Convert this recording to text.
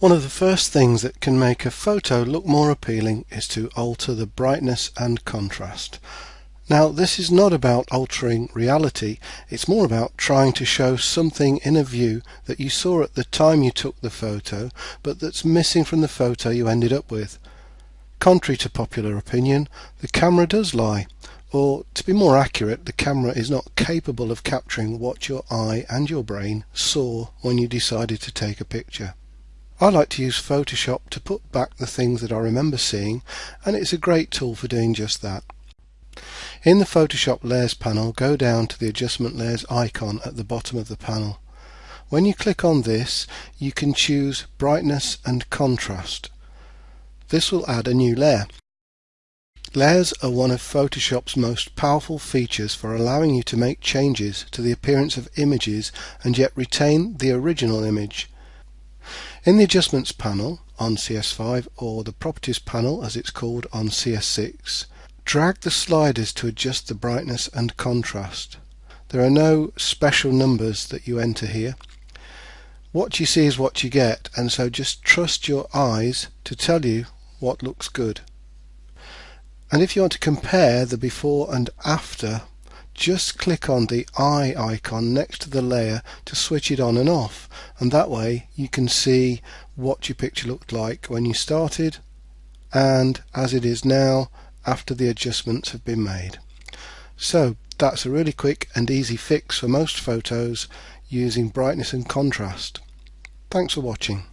One of the first things that can make a photo look more appealing is to alter the brightness and contrast. Now this is not about altering reality, it's more about trying to show something in a view that you saw at the time you took the photo but that's missing from the photo you ended up with. Contrary to popular opinion, the camera does lie, or to be more accurate, the camera is not capable of capturing what your eye and your brain saw when you decided to take a picture. I like to use Photoshop to put back the things that I remember seeing and it's a great tool for doing just that. In the Photoshop Layers panel go down to the Adjustment Layers icon at the bottom of the panel. When you click on this you can choose Brightness and Contrast. This will add a new layer. Layers are one of Photoshop's most powerful features for allowing you to make changes to the appearance of images and yet retain the original image. In the Adjustments panel on CS5 or the Properties panel as it's called on CS6 drag the sliders to adjust the brightness and contrast. There are no special numbers that you enter here. What you see is what you get and so just trust your eyes to tell you what looks good. And if you want to compare the before and after just click on the eye icon next to the layer to switch it on and off and that way you can see what your picture looked like when you started and as it is now after the adjustments have been made. So that's a really quick and easy fix for most photos using brightness and contrast. Thanks for watching.